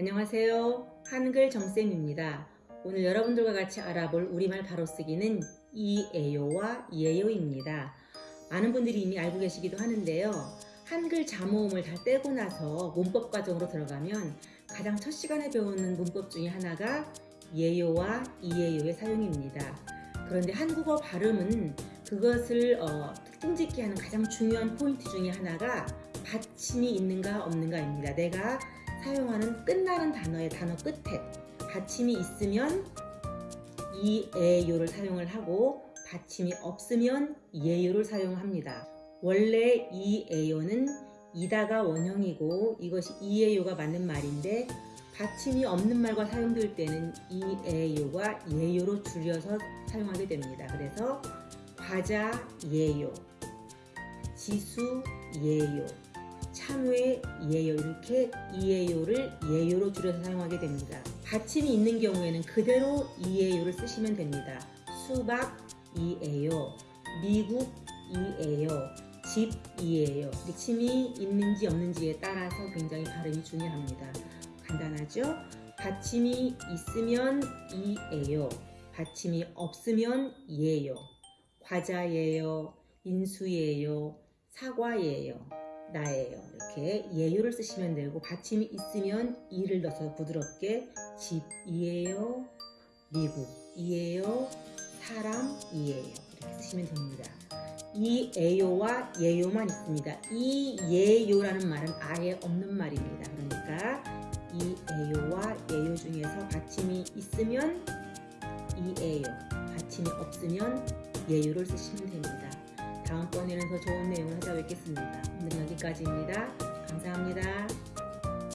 안녕하세요. 한글 정쌤입니다. 오늘 여러분들과 같이 알아볼 우리말 바로쓰기는 이에요와 이에요입니다. 많은 분들이 이미 알고 계시기도 하는데요. 한글 자모음을 다 떼고 나서 문법 과정으로 들어가면 가장 첫 시간에 배우는 문법 중에 하나가 예요와 이에요의 사용입니다. 그런데 한국어 발음은 그것을 어, 특징 짓게 하는 가장 중요한 포인트 중에 하나가 받침이 있는가 없는가입니다. 내가 사용하는 끝나는 단어의 단어 끝에 받침이 있으면 이에요를 사용을 하고 받침이 없으면 예요를 사용합니다. 원래 이에요는 이다가 원형이고 이것이 이에요가 맞는 말인데 받침이 없는 말과 사용될 때는 이에요가 예요로 줄여서 사용하게 됩니다. 그래서 과자 예요, 지수 예요, 참외 예요 이렇게 이에요를 예요로 줄여서 사용하게 됩니다. 받침이 있는 경우에는 그대로 이에요를 쓰시면 됩니다. 수박 이에요, 미국 이에요, 집 이에요. 받침이 있는지 없는지에 따라서 굉장히 발음이 중요합니다. 간단하죠? 받침이 있으면 이에요. 받침이 없으면 예요. 과자예요. 인수예요. 사과예요. 나예요. 이렇게 예요를 쓰시면 되고 받침이 있으면 이를 넣어서 부드럽게 집이에요. 미국이에요. 사람이에요. 이렇게 쓰시면 됩니다. 이 에요와 예요만 있습니다. 이 예요라는 말은 아예 없는 말입니다. 그러니까 이 에요와 예요 중에서 받침이 있으면 이 에요, 받침이 없으면 예요를 쓰시면 됩니다. 다음번에는 더 좋은 내용을 찾아뵙겠습니다. 여기까지입니다. 감사합니다.